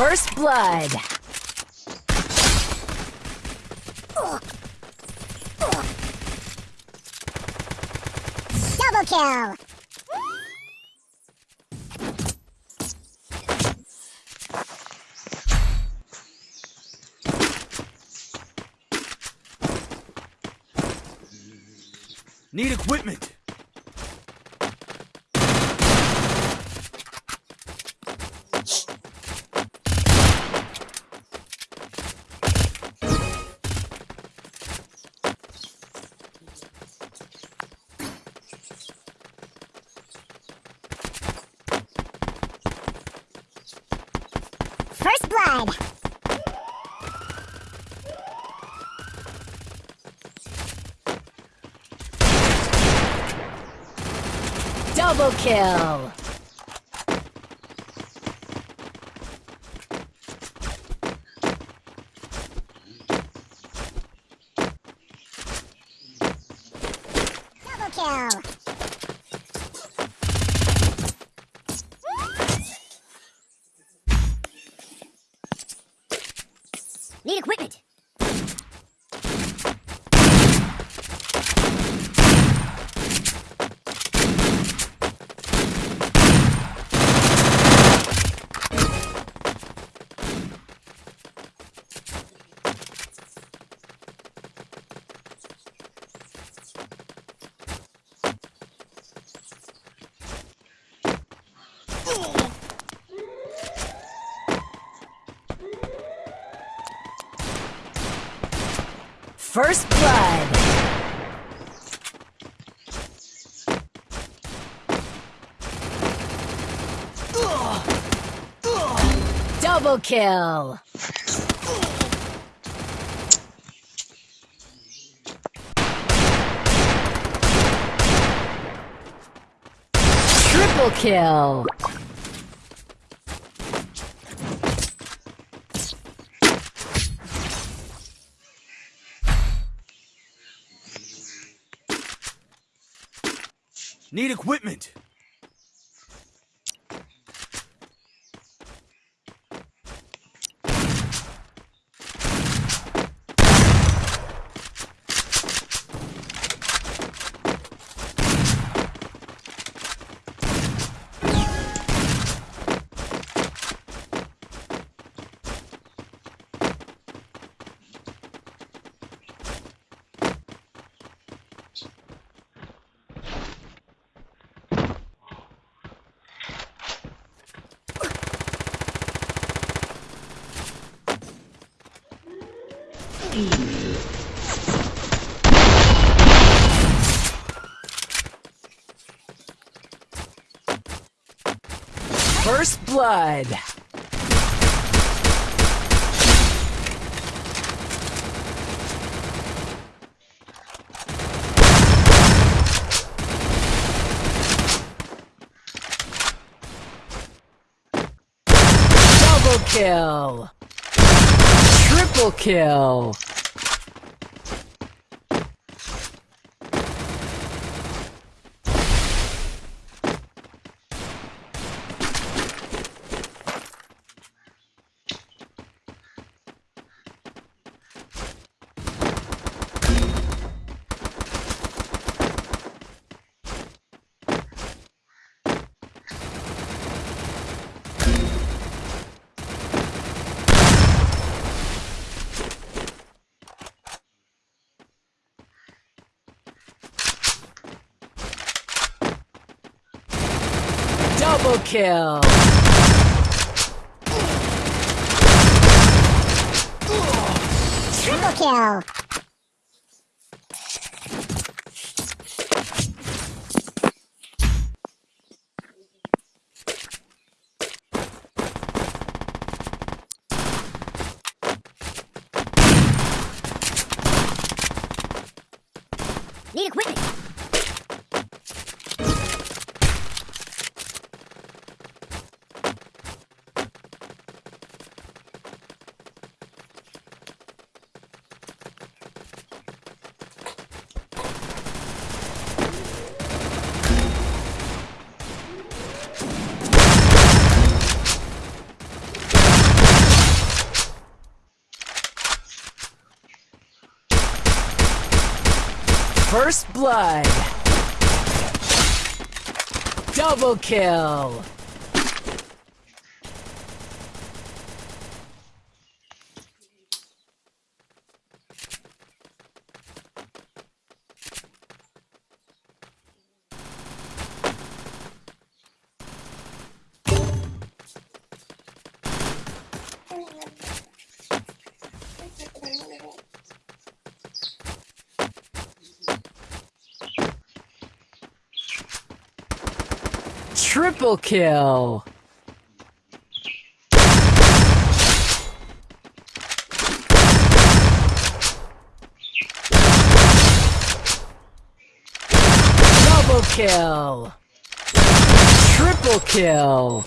First blood. Double kill! Need equipment. First blood! Double kill. Double kill! Need equipment! First blood. Double kill. Triple kill. Need equipment. First blood. Double kill. Triple kill. Double kill. Triple kill! Need equipment! First blood. Double kill. Triple kill. Double kill. Triple kill.